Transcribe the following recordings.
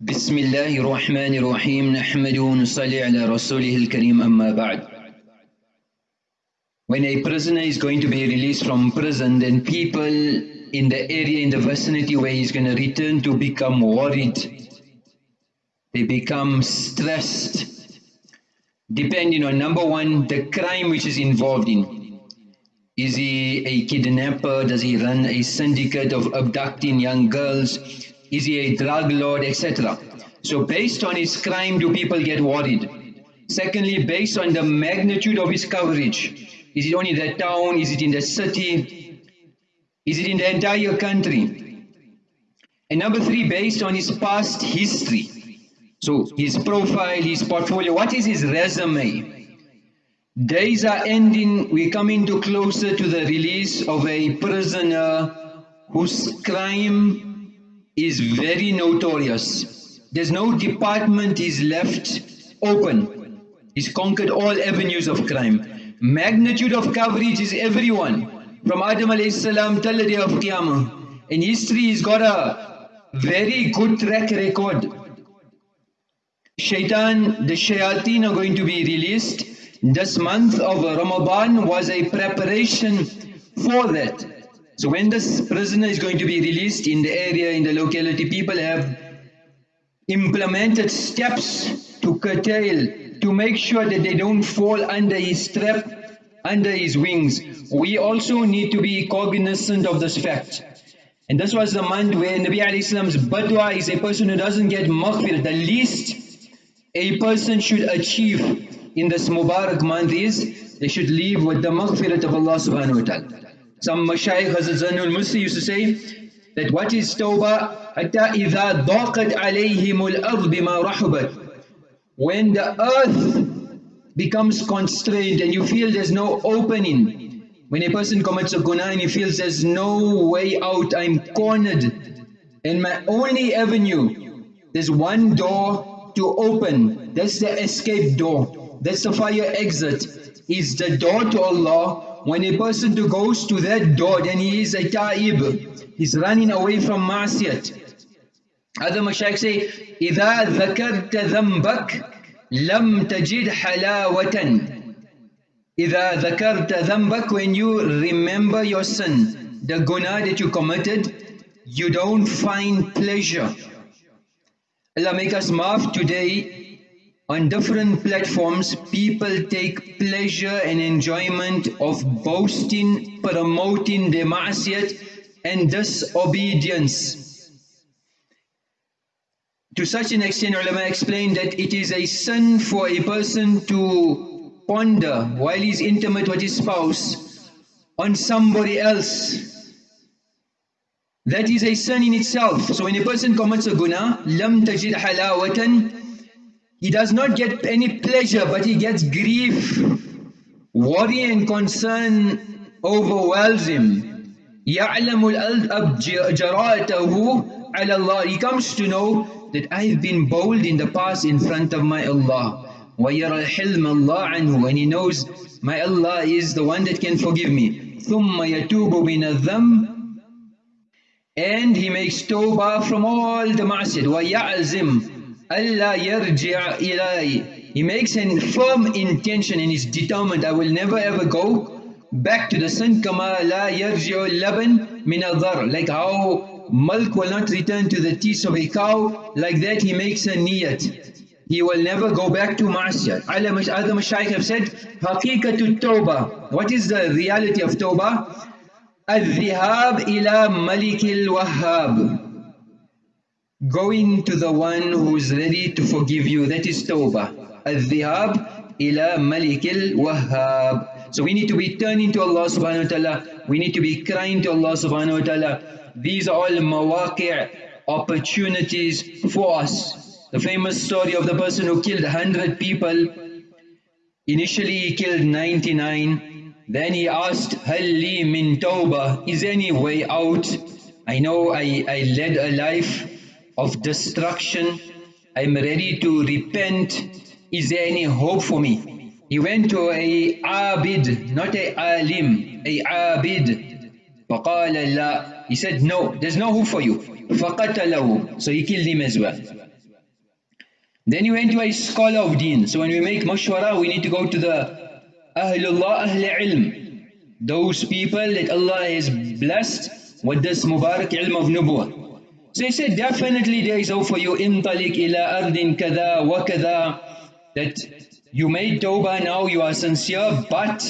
بسم الله الرحمن الرحيم نحمد ونصلي على رسوله الكريم أما بعد When a prisoner is going to be released from prison, then people in the area, in the vicinity where he's going to return to become worried. They become stressed. Depending on number one, the crime which is involved in. Is he a kidnapper? Does he run a syndicate of abducting young girls? Is he a drug lord, etc.? So based on his crime, do people get worried? Secondly, based on the magnitude of his coverage, is it only that town? Is it in the city? Is it in the entire country? And number three, based on his past history. So his profile, his portfolio, what is his resume? Days are ending, we come into closer to the release of a prisoner whose crime is very notorious. There's no department is left open. He's conquered all avenues of crime. Magnitude of coverage is everyone. From Adam alayhi salam till the day of Qiyamah. And history he's got a very good track record. Shaitan, the shayateen are going to be released. This month of Ramadan was a preparation for that. So when this prisoner is going to be released in the area, in the locality, people have implemented steps to curtail to make sure that they don't fall under his trap, under his wings. We also need to be cognizant of this fact. And this was the month where Nabi alayhi salam's badwa is a person who doesn't get maghfir. The least a person should achieve in this Mubarak month is they should leave with the maghfirat of Allah subhanahu wa ta'ala Some mashayikh Hazrat Zanul Musi used to say that what is tawbah? حتى إذا ضاقت عليهم الأرض بما رحبت when the earth becomes constrained and you feel there's no opening, when a person commits a guna and he feels there's no way out, I'm cornered, and my only avenue, there's one door to open, that's the escape door, that's the fire exit, is the door to Allah. When a person to goes to that door, then he is a ta'ib, he's running away from ma'asiyat. Other mashayikh say, إِذَا ذَكَرْتَ ذَنْبَكَ لَمْ تَجِدْ حَلَاوَةً إِذَا ذَكَرْتَ ذَنْبَكَ When you remember your sin, the guna that you committed, you don't find pleasure. Allah make us maaf today, on different platforms, people take pleasure and enjoyment of boasting, promoting their ma'asiyat and disobedience. To such an extent, ulama explained that it is a sin for a person to ponder while he's intimate with his spouse on somebody else. That is a sin in itself. So when a person commits a guna, lam tajid halawatan, he does not get any pleasure, but he gets grief. Worry and concern overwhelms him. يَعْلَمُ الْأَلْأَبْ جَرَاتَهُ عَلَى اللَّهِ He comes to know that I have been bold in the past in front of my Allah. وَيَرَى الْحِلْمَ اللَّهِ عَنْهُ And he knows my Allah is the one that can forgive me. ثُمَّ يَتُوبُ مِنَ الذَّنْبِ And he makes tawbah from all the ma'asiyat. وَيَعْزِمْ Allah yarji'a ilay. He makes a firm intention and is determined, I will never ever go back to the sin. Kama la yarji'u laban min Like how milk will not return to the teeth of a cow, like that he makes a niyat. He will never go back to ma'asiyat. Other mashaykh have said, Haqiqatu tawbah. What is the reality of tawbah? Al-dhihab ila malikil wahhab going to the one who is ready to forgive you. That is tawbah. Al-dhihab ila malikil wahhab. So we need to be turning to Allah subhanahu wa ta'ala. We need to be crying to Allah subhanahu wa ta'ala. These are all mawaqi' opportunities for us. The famous story of the person who killed 100 people. Initially he killed 99. Then he asked, Halli min tawbah. Is there any way out? I know I, I led a life of destruction. I'm ready to repent. Is there any hope for me? He went to a abid, not a alim, a abid. فقال لا He said no, there's no hope for you. فقتله So he killed him as well. Then he went to a scholar of deen. So when we make mashwara, we need to go to the Ahlullah, Ahl Ilm. Those people that Allah has blessed with this Mubarak ilm of Nubuwah. So he said, definitely there is hope for you. Intalik ila ardin kada wa kada. That you made tawbah now, you are sincere, but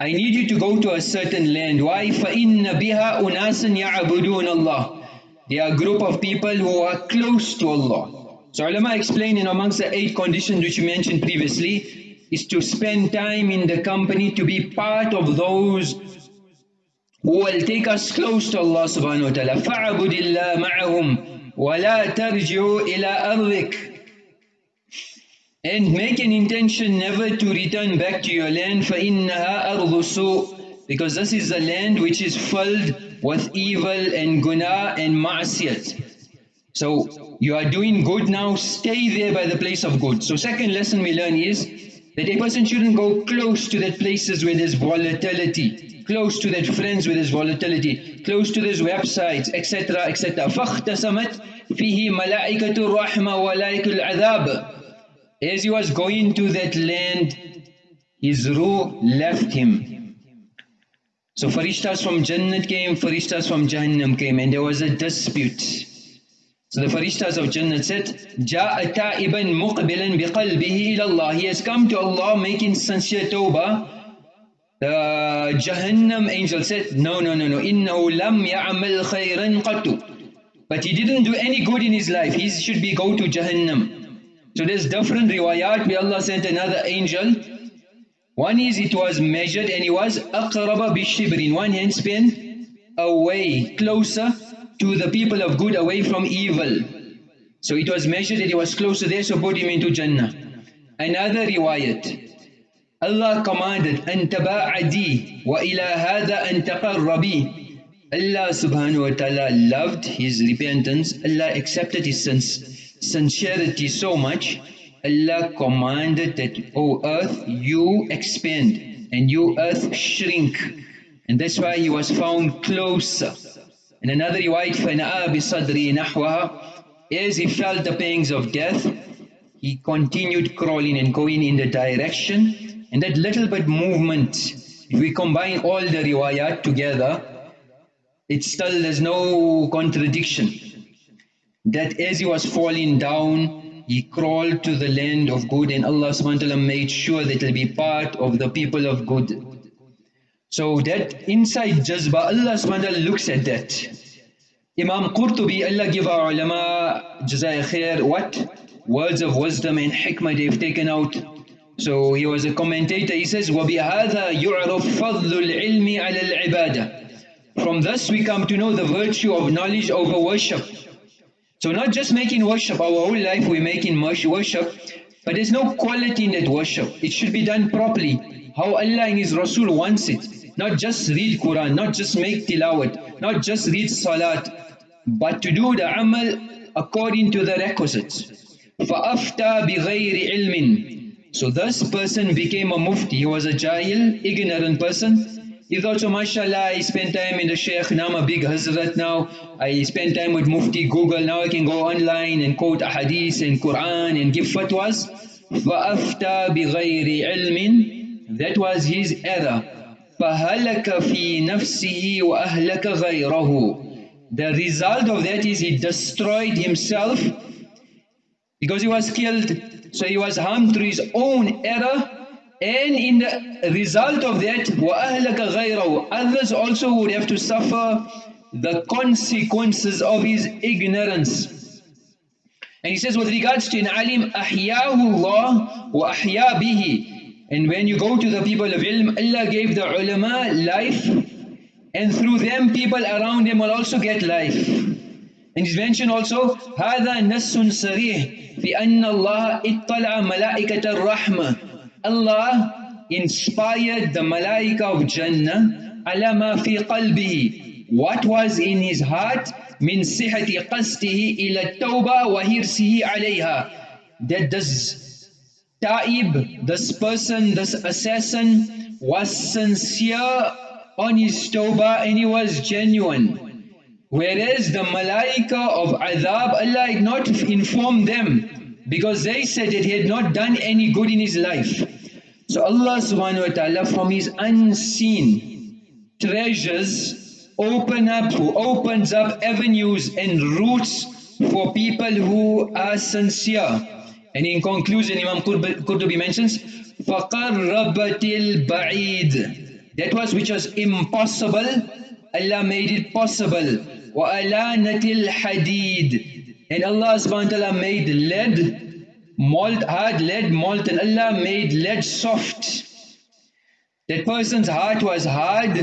I need you to go to a certain land. Why? فَإِنَّ بِهَا أُنَاسًا يَعْبُدُونَ اللَّهِ They are a group of people who are close to Allah. So ulama explain in amongst the eight conditions which we mentioned previously is to spend time in the company to be part of those who will take us close to Allah subhanahu wa ta'ala. فَعَبُدِ اللَّهِ مَعَهُمْ وَلَا تَرْجِعُوا إِلَىٰ أَرْضِكَ And make an intention never to return back to your land فَإِنَّهَا أَرْضُ سُوء Because this is a land which is filled with evil and guna and ma'asiyat. So you are doing good now, stay there by the place of good. So second lesson we learn is that a person shouldn't go close to that places where there's volatility, close to that friends where there's volatility, close to those websites, etc., etc. فَاخْتَسَمَتْ فِيهِ مَلَائِكَةُ الرَّحْمَةِ وَلَائِكُ الْعَذَابِ As he was going to that land, his ruh left him. So farishtas from Jannat came, farishtas from Jahannam came, and there was a dispute. So the Farishtas of Jannah said, جَاءَ تَائِبًا مُقْبِلًا بِقَلْبِهِ إِلَى اللَّهِ He has come to Allah making sincere tawbah. The Jahannam angel said, no, no, no, no, إِنَّهُ لَمْ يَعْمَلْ خَيْرًا قَطُّ But he didn't do any good in his life. He should be go to Jahannam. So there's different riwayat where Allah sent another angel. One is it was measured and he was أَقْرَبَ بِالشِّبْرٍ In one hand spent away, closer to the people of good away from evil. So it was measured that he was closer there, so put him into Jannah. Another riwayat. Allah commanded, أن تباعدي وإلى هذا أن تقربي Allah subhanahu wa ta'ala loved his repentance. Allah accepted his sincerity so much. Allah commanded that, O earth, you expand and you earth shrink. And that's why he was found closer. In another riwayat, فَنَآ بِصَدْرِي نَحْوَهَا As he felt the pangs of death, he continued crawling and going in the direction. and that little bit movement, if we combine all the riwayat together, it still there's no contradiction. That as he was falling down, he crawled to the land of good and Allah subhanahu made sure that he'll be part of the people of good. So that inside jazba, Allah subhanahu looks at that. Imam Qurtubi, Allah give our ulama, jazai khair, what? Words of wisdom and hikmah they've taken out. So he was a commentator, he says, وَبِهَذَا يُعْرَفْ فَضْلُ الْعِلْمِ عَلَى الْعِبَادَةِ From this we come to know the virtue of knowledge over worship. So not just making worship, our whole life we're making worship, but there's no quality in that worship. It should be done properly, how Allah and His Rasul wants it. Not just read Quran, not just make tilawat, not just read salat, but to do the amal according to the requisites. فَأَفْتَى بِغَيْرِ عِلْمٍ So this person became a mufti. He was a jahil, ignorant person. He thought, so mashallah, I spent time in the sheikh, now I'm a big hazrat now. I spend time with mufti, Google, now I can go online and quote hadith and Quran and give fatwas. فَأَفْتَى بِغَيْرِ عِلْمٍ That was his error. فَهَلَكَ فِي نَفْسِهِ وَأَهْلَكَ غَيْرَهُ The result of that is he destroyed himself because he was killed. So he was harmed through his own error and in the result of that وَأَهْلَكَ غَيْرَهُ Others also would have to suffer the consequences of his ignorance. And he says with regards to an alim أَحْيَاهُ اللَّهُ وَأَحْيَا بِهِ and when you go to the people of ilm, Allah gave the ulama life and through them people around them will also get life. And he's mentioned also, هذا نص صريح في أن الله اطلع ملائكة الرحمة Allah inspired the malaika of Jannah على ما في قلبه what was in his heart من صحة قصده إلى التوبة وحرصه عليها that does Taib, this person, this assassin, was sincere on his tawbah and he was genuine. Whereas the malaika of adhab, Allah had not informed them because they said that he had not done any good in his life. So Allah subhanahu wa ta'ala from his unseen treasures open up, who opens up avenues and routes for people who are sincere. And in conclusion, Imam Qurtubi mentions, فَقَرَّبَتِ الْبَعِيدِ That was which was impossible, Allah made it possible. وَأَلَانَتِ الْحَدِيدِ And Allah subhanahu wa ta'ala made lead, malt, hard lead, molten. Allah made lead soft. That person's heart was hard,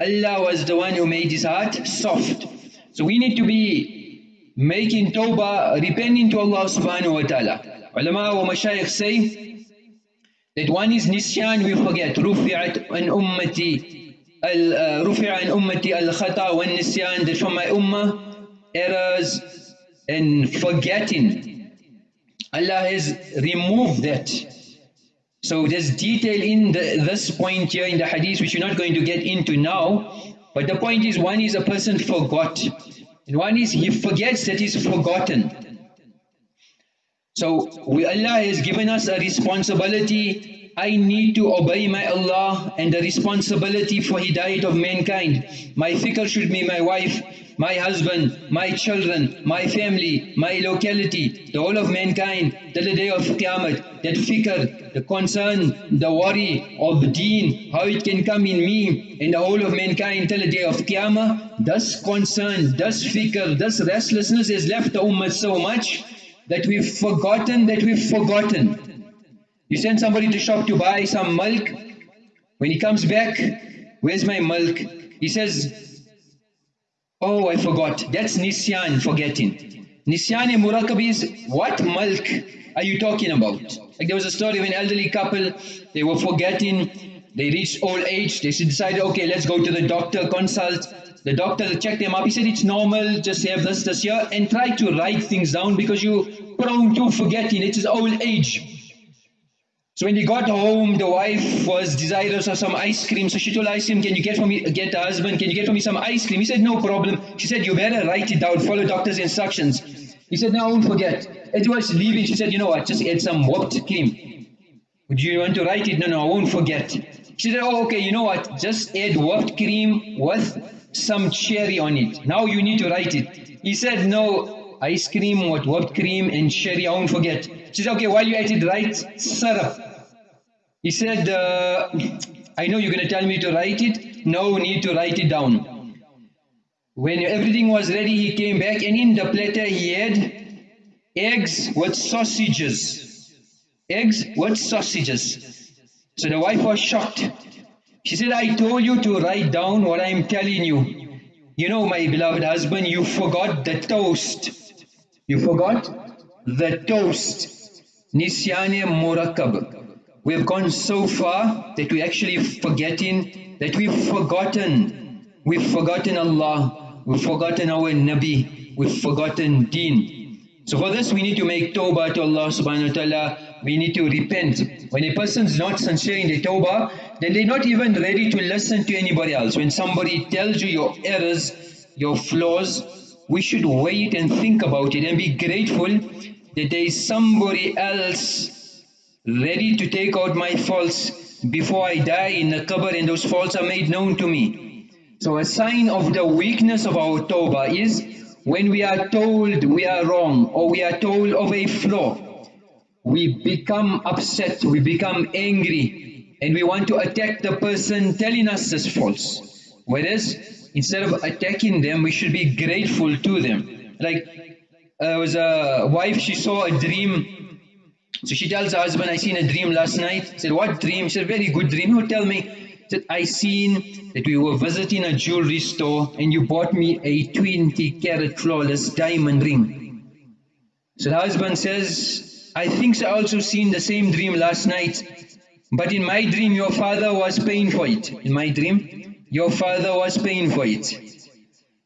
Allah was the one who made his heart soft. So we need to be making tawbah, repenting to Allah subhanahu wa ta'ala. Ulama wa mashayikh say that one is nisyan, we forget. رفعت an ummati رفع an ummati al-khata wa nisyan, that from my ummah, errors and forgetting. Allah has removed that. So there's detail in the, this point here in the hadith which we're not going to get into now. But the point is one is a person forgot. And one is he forgets that he's forgotten. So we, Allah has given us a responsibility. I need to obey my Allah and the responsibility for hidayat of mankind. My fikr should be my wife, my husband, my children, my family, my locality, the whole of mankind till the day of Qiyamah. That fikr, the concern, the worry of deen, how it can come in me and the whole of mankind till the day of Qiyamah. This concern, this fikr, this restlessness has left the ummah so much that we've forgotten that we've forgotten. You send somebody to shop to buy some milk. When he comes back, where's my milk? He says, oh, I forgot. That's Nisyan, forgetting. Nisyan and Murakab is, what milk are you talking about? Like there was a story of an elderly couple, they were forgetting, they reached old age, they decided, okay, let's go to the doctor, consult. The doctor checked them up. He said, it's normal, just have this, this here, and try to write things down because you're prone to forgetting. It is old age. So when he got home, the wife was desirous of some ice cream. So she told cream, can you get for me, get the husband, can you get for me some ice cream? He said, no problem. She said, you better write it down, follow doctor's instructions. He said, no, I won't forget. He was leaving, she said, you know what, just add some whipped cream. Would you want to write it? No, no, I won't forget. She said, oh, okay, you know what, just add whipped cream with some cherry on it. Now you need to write it. He said, no, ice cream with whipped cream and cherry, I won't forget. She said, okay, while you at it, write syrup. He said, uh, I know you're going to tell me to write it. No need to write it down. When everything was ready, he came back and in the platter he had eggs with sausages. Eggs with sausages. So the wife was shocked. She said, I told you to write down what I am telling you. You know, my beloved husband, you forgot the toast. You forgot the toast. Nisyane Murakab. We have gone so far that we're actually forgetting, that we've forgotten. We've forgotten Allah. We've forgotten our Nabi. We've forgotten Deen. So for this we need to make tawbah to Allah subhanahu wa ta'ala we need to repent. When a person's not sincere in the tawbah, then they're not even ready to listen to anybody else. When somebody tells you your errors, your flaws, we should wait and think about it and be grateful that there is somebody else ready to take out my faults before I die in the qabr and those faults are made known to me. So a sign of the weakness of our tawbah is when we are told we are wrong or we are told of a flaw we become upset, we become angry, and we want to attack the person telling us this false. Whereas, instead of attacking them, we should be grateful to them. Like, uh, there was a wife, she saw a dream. So she tells her husband, I seen a dream last night. Said, what dream? She said, very good dream. Who tell me? Said, I seen that we were visiting a jewelry store and you bought me a 20 carat flawless diamond ring. So the husband says, I think I also seen the same dream last night. But in my dream, your father was paying for it. In my dream, your father was paying for it.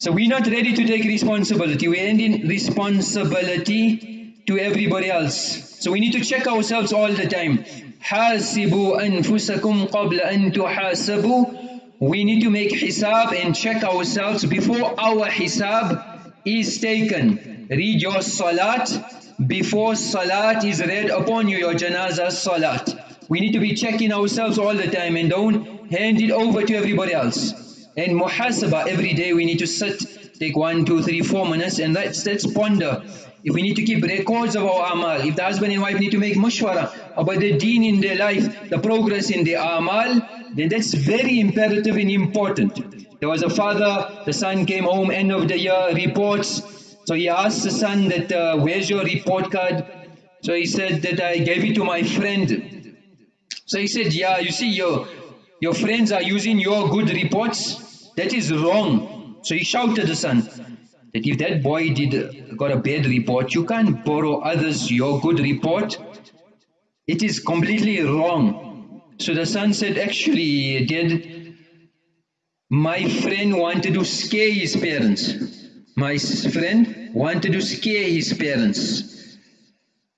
So we're not ready to take responsibility. We're ending responsibility to everybody else. So we need to check ourselves all the time. حاسبوا أنفسكم قبل أن تحاسبوا We need to make hisab and check ourselves before our hisab is taken. Read your salat before salat is read upon you, your janazah salat. We need to be checking ourselves all the time and don't hand it over to everybody else. And muhasabah, every day we need to sit, take one, two, three, four minutes and let's, let's ponder. if we need to keep records of our amal, if the husband and wife need to make mushwara about the deen in their life, the progress in their amal, then that's very imperative and important. There was a father, the son came home end of the year, reports, so he asked the son that, uh, where's your report card? So he said that I gave it to my friend. So he said, yeah, you see, your, your friends are using your good reports. That is wrong. So he shouted the son that if that boy did got a bad report, you can't borrow others your good report. It is completely wrong. So the son said, actually, did my friend wanted to scare his parents. My friend wanted to scare his parents.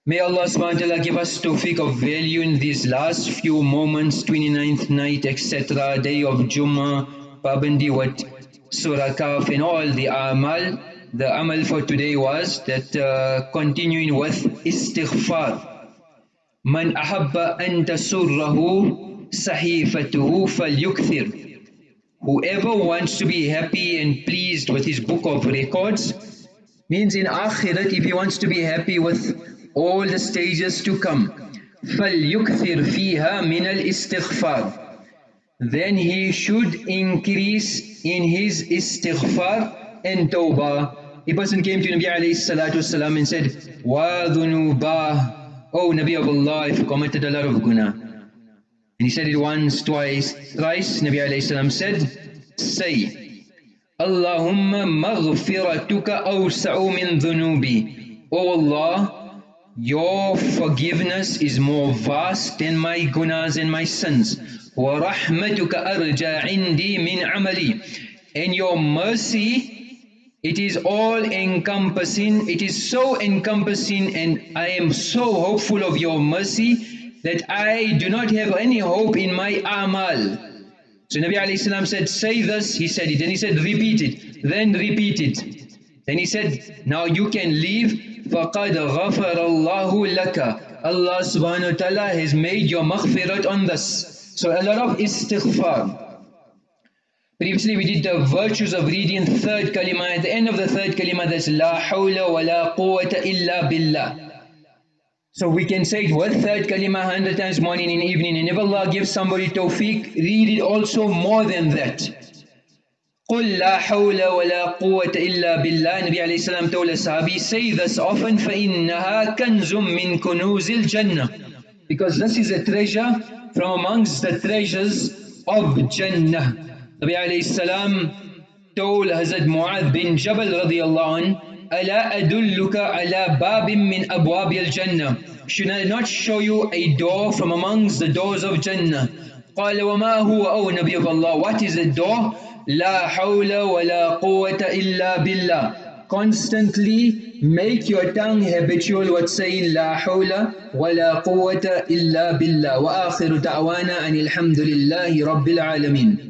May Allah subhanahu wa ta'ala give us tawfiq of value in these last few moments, 29th night, etc., day of Jummah, Pabandi, what Surah Kahf and all the amal The amal for today was that uh, continuing with istighfar. من أحب أن تسره صحيفته فليكثر Whoever wants to be happy and pleased with his book of records means in Akhirat if he wants to be happy with all the stages to come فَلْيُكْثِرْ فِيهَا مِنَ الْإِسْتِغْفَارِ Then he should increase in his istighfar and tawbah. A person came to Nabi alayhi salatu wasalam and said, وَذُنُوبَهِ Oh Nabi of Allah, I've committed a lot of guna. And he said it once, twice, thrice. Nabi alayhi salam said, say, Allahumma maghfiratuka awsa'u min dhunubi. O Allah, your forgiveness is more vast than my gunas and my sins. وَرَحْمَتُكَ أَرْجَى عِنْدِي مِنْ عَمَلِي And your mercy, it is all encompassing, it is so encompassing and I am so hopeful of your mercy that I do not have any hope in my amal. So Nabi alayhi said, say this, he said it. Then he said, repeat it. Then repeat it. Then he said, now you can leave. فَقَدْ غَفَرَ اللَّهُ لَكَ Allah subhanahu wa ta'ala has made your maghfirat on this. So a lot of istighfar. Previously we did the virtues of reading third kalima. At the end of the third kalima that's La hawla wa la quwwata illa billah. So we can say it with third kalima hundred times morning and evening and if Allah gives somebody tawfiq, read it also more than that. قُلْ لَا حَوْلَ وَلَا قُوَّةَ إِلَّا بِاللَّهِ Nabi alayhi salam told a sahabi, say this often فَإِنَّهَا كَنْزٌ مِّن كُنُوزِ الْجَنَّةِ Because this is a treasure from amongst the treasures of Jannah. Nabi alayhi salam told Hazrat Mu'adh bin Jabal radiallahu anhu, ألا أدلك على باب من أبواب الجنة Should I not show you a door from amongst the doors of Jannah قال وما هو أو نبي Allah What is the door لا حول ولا قوة إلا بالله Constantly make your tongue habitual with saying لا حول ولا قوة إلا بالله وآخر دعوانا أن الحمد لله رب العالمين